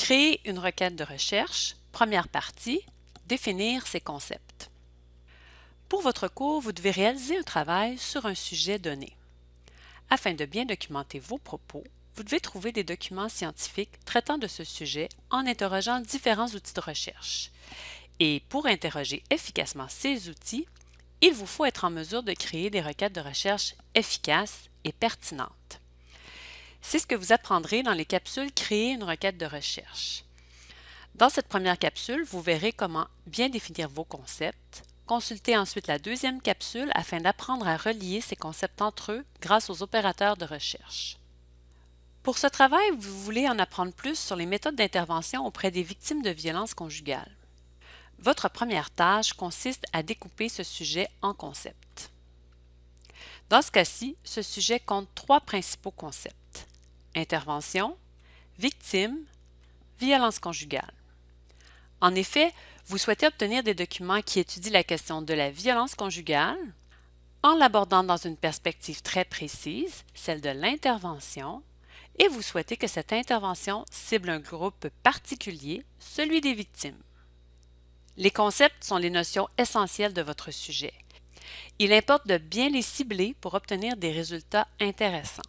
Créer une requête de recherche, première partie, définir ses concepts. Pour votre cours, vous devez réaliser un travail sur un sujet donné. Afin de bien documenter vos propos, vous devez trouver des documents scientifiques traitant de ce sujet en interrogeant différents outils de recherche. Et pour interroger efficacement ces outils, il vous faut être en mesure de créer des requêtes de recherche efficaces et pertinentes. C'est ce que vous apprendrez dans les capsules Créer une requête de recherche. Dans cette première capsule, vous verrez comment bien définir vos concepts. Consultez ensuite la deuxième capsule afin d'apprendre à relier ces concepts entre eux grâce aux opérateurs de recherche. Pour ce travail, vous voulez en apprendre plus sur les méthodes d'intervention auprès des victimes de violences conjugales. Votre première tâche consiste à découper ce sujet en concepts. Dans ce cas-ci, ce sujet compte trois principaux concepts. Intervention, victime, violence conjugale. En effet, vous souhaitez obtenir des documents qui étudient la question de la violence conjugale en l'abordant dans une perspective très précise, celle de l'intervention, et vous souhaitez que cette intervention cible un groupe particulier, celui des victimes. Les concepts sont les notions essentielles de votre sujet. Il importe de bien les cibler pour obtenir des résultats intéressants.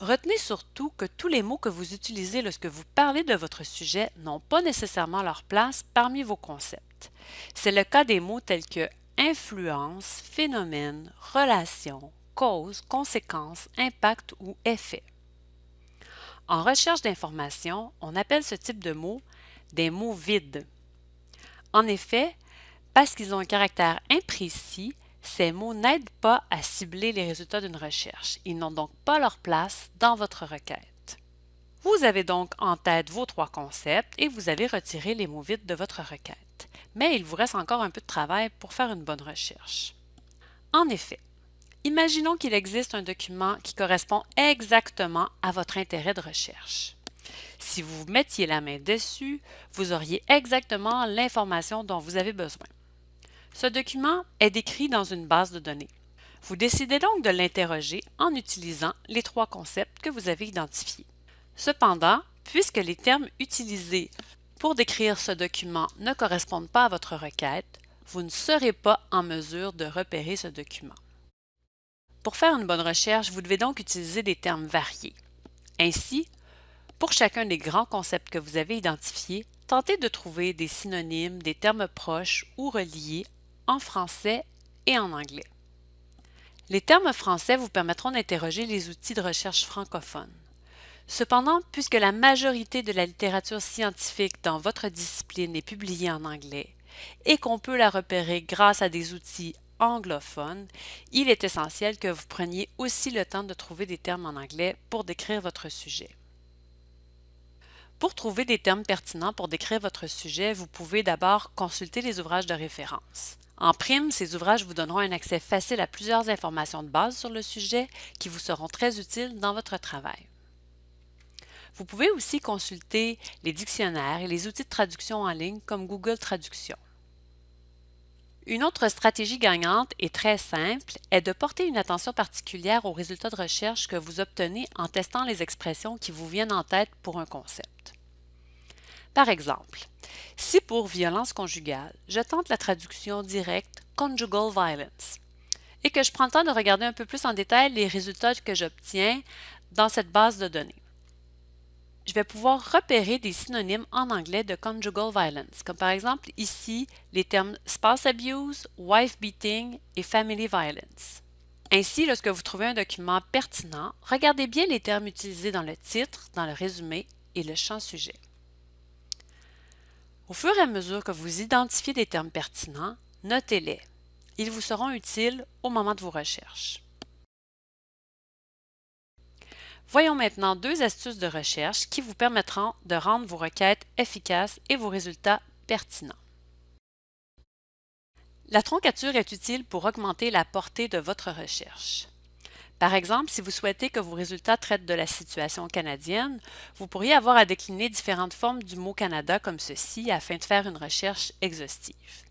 Retenez surtout que tous les mots que vous utilisez lorsque vous parlez de votre sujet n'ont pas nécessairement leur place parmi vos concepts. C'est le cas des mots tels que influence, phénomène, relation, cause, conséquence, impact ou effet. En recherche d'informations, on appelle ce type de mots des mots vides. En effet, parce qu'ils ont un caractère imprécis, ces mots n'aident pas à cibler les résultats d'une recherche. Ils n'ont donc pas leur place dans votre requête. Vous avez donc en tête vos trois concepts et vous avez retiré les mots vides de votre requête. Mais il vous reste encore un peu de travail pour faire une bonne recherche. En effet, imaginons qu'il existe un document qui correspond exactement à votre intérêt de recherche. Si vous mettiez la main dessus, vous auriez exactement l'information dont vous avez besoin. Ce document est décrit dans une base de données. Vous décidez donc de l'interroger en utilisant les trois concepts que vous avez identifiés. Cependant, puisque les termes utilisés pour décrire ce document ne correspondent pas à votre requête, vous ne serez pas en mesure de repérer ce document. Pour faire une bonne recherche, vous devez donc utiliser des termes variés. Ainsi, pour chacun des grands concepts que vous avez identifiés, tentez de trouver des synonymes, des termes proches ou reliés en français et en anglais. Les termes français vous permettront d'interroger les outils de recherche francophones. Cependant, puisque la majorité de la littérature scientifique dans votre discipline est publiée en anglais et qu'on peut la repérer grâce à des outils anglophones, il est essentiel que vous preniez aussi le temps de trouver des termes en anglais pour décrire votre sujet. Pour trouver des termes pertinents pour décrire votre sujet, vous pouvez d'abord consulter les ouvrages de référence. En prime, ces ouvrages vous donneront un accès facile à plusieurs informations de base sur le sujet qui vous seront très utiles dans votre travail. Vous pouvez aussi consulter les dictionnaires et les outils de traduction en ligne comme Google Traduction. Une autre stratégie gagnante et très simple est de porter une attention particulière aux résultats de recherche que vous obtenez en testant les expressions qui vous viennent en tête pour un concept. Par exemple, si pour violence conjugale, je tente la traduction directe conjugal violence et que je prends le temps de regarder un peu plus en détail les résultats que j'obtiens dans cette base de données. Je vais pouvoir repérer des synonymes en anglais de conjugal violence, comme par exemple ici les termes spouse abuse, wife beating et family violence. Ainsi, lorsque vous trouvez un document pertinent, regardez bien les termes utilisés dans le titre, dans le résumé et le champ sujet. Au fur et à mesure que vous identifiez des termes pertinents, notez-les. Ils vous seront utiles au moment de vos recherches. Voyons maintenant deux astuces de recherche qui vous permettront de rendre vos requêtes efficaces et vos résultats pertinents. La troncature est utile pour augmenter la portée de votre recherche. Par exemple, si vous souhaitez que vos résultats traitent de la situation canadienne, vous pourriez avoir à décliner différentes formes du mot Canada comme ceci afin de faire une recherche exhaustive.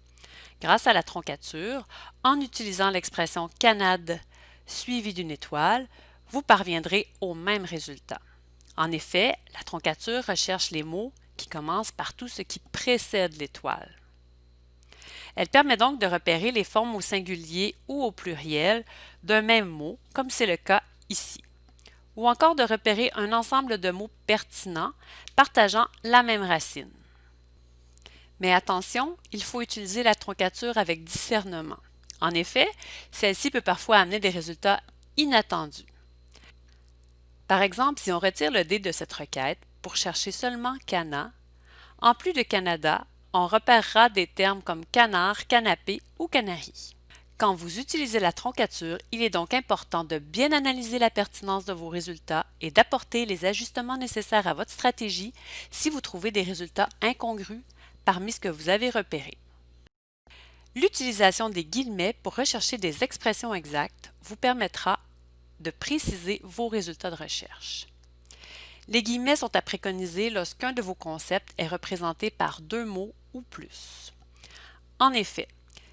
Grâce à la troncature, en utilisant l'expression Canade suivie d'une étoile, vous parviendrez au même résultat. En effet, la troncature recherche les mots qui commence par tout ce qui précède l'étoile. Elle permet donc de repérer les formes au singulier ou au pluriel d'un même mot, comme c'est le cas ici, ou encore de repérer un ensemble de mots pertinents partageant la même racine. Mais attention, il faut utiliser la troncature avec discernement. En effet, celle-ci peut parfois amener des résultats inattendus. Par exemple, si on retire le D de cette requête pour chercher seulement Cana, en plus de Canada, on repérera des termes comme canard, canapé ou canari. Quand vous utilisez la troncature, il est donc important de bien analyser la pertinence de vos résultats et d'apporter les ajustements nécessaires à votre stratégie si vous trouvez des résultats incongrus parmi ce que vous avez repéré. L'utilisation des guillemets pour rechercher des expressions exactes vous permettra de préciser vos résultats de recherche. Les guillemets sont à préconiser lorsqu'un de vos concepts est représenté par deux mots ou plus. En effet,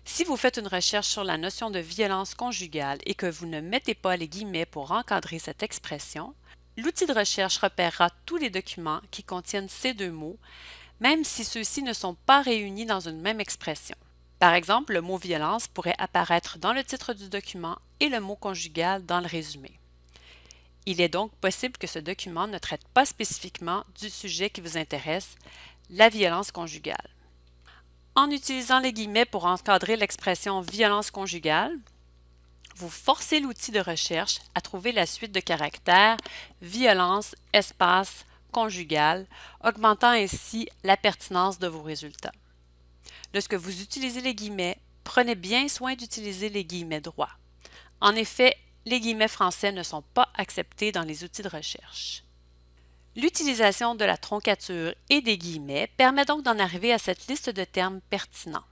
si vous faites une recherche sur la notion de violence conjugale et que vous ne mettez pas les guillemets pour encadrer cette expression, l'outil de recherche repérera tous les documents qui contiennent ces deux mots, même si ceux-ci ne sont pas réunis dans une même expression. Par exemple, le mot violence pourrait apparaître dans le titre du document et le mot conjugal dans le résumé. Il est donc possible que ce document ne traite pas spécifiquement du sujet qui vous intéresse, la violence conjugale. En utilisant les guillemets pour encadrer l'expression violence conjugale, vous forcez l'outil de recherche à trouver la suite de caractères violence, espace, conjugale, augmentant ainsi la pertinence de vos résultats. Lorsque vous utilisez les guillemets, prenez bien soin d'utiliser les guillemets droits. En effet, les guillemets français ne sont pas acceptés dans les outils de recherche. L'utilisation de la troncature et des guillemets permet donc d'en arriver à cette liste de termes pertinents.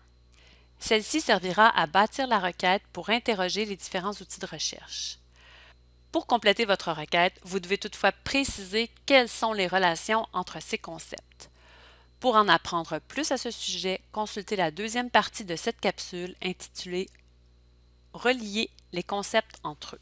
Celle-ci servira à bâtir la requête pour interroger les différents outils de recherche. Pour compléter votre requête, vous devez toutefois préciser quelles sont les relations entre ces concepts. Pour en apprendre plus à ce sujet, consultez la deuxième partie de cette capsule intitulée Relier les concepts entre eux.